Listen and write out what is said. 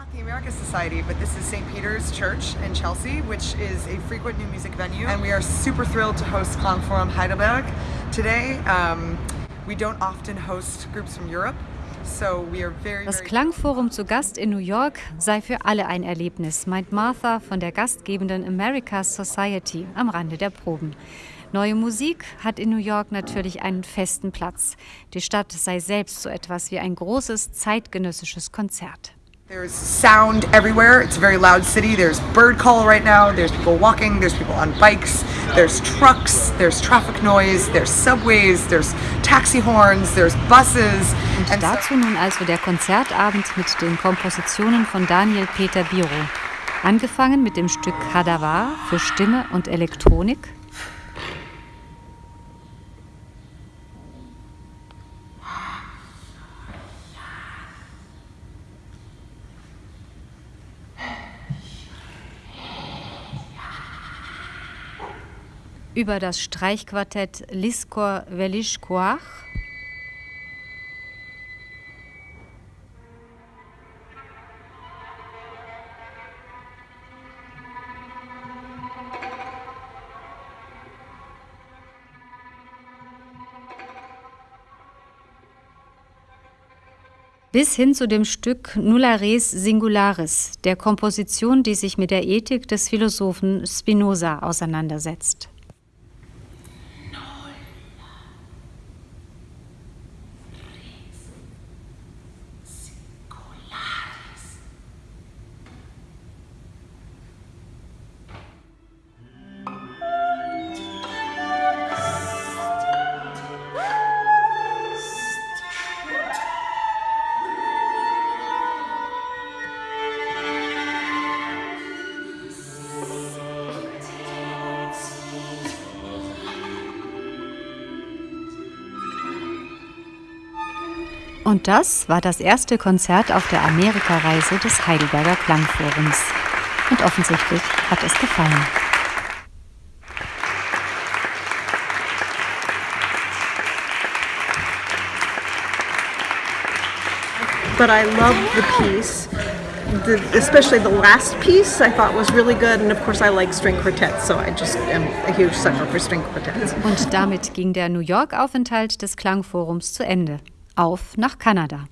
Not the America Society, but this is St. Peter's Church in Chelsea, which is a frequent new music venue. And we are super thrilled to host Klangforum Heidelberg today. Um, we don't often host groups from Europe. Das Klangforum zu Gast in New York sei für alle ein Erlebnis, meint Martha von der gastgebenden America's Society am Rande der Proben. Neue Musik hat in New York natürlich einen festen Platz. Die Stadt sei selbst so etwas wie ein großes zeitgenössisches Konzert. There's sound everywhere. It's a very loud city. There's bird call right now. There's people walking. There's people on bikes. There's trucks. There's traffic noise. There's subways. There's taxi horns. There's buses. Und dazu nun also der Konzertabend mit den Kompositionen von Daniel Peter Biro. Angefangen mit dem Stück Hadavar für Stimme und Elektronik über das Streichquartett Liskor Velishkoach. bis hin zu dem Stück Nulla Res Singularis, der Komposition, die sich mit der Ethik des Philosophen Spinoza auseinandersetzt. Und das war das erste Konzert auf der Amerikareise des Heidelberger Klangforums. Und offensichtlich hat es gefallen. But I love the piece. The, especially the last piece I thought was really good and of course I like string quartets so I just am a huge sucker for string quartets. Und damit ging der New York Aufenthalt des Klangforums zu Ende auf nach Kanada.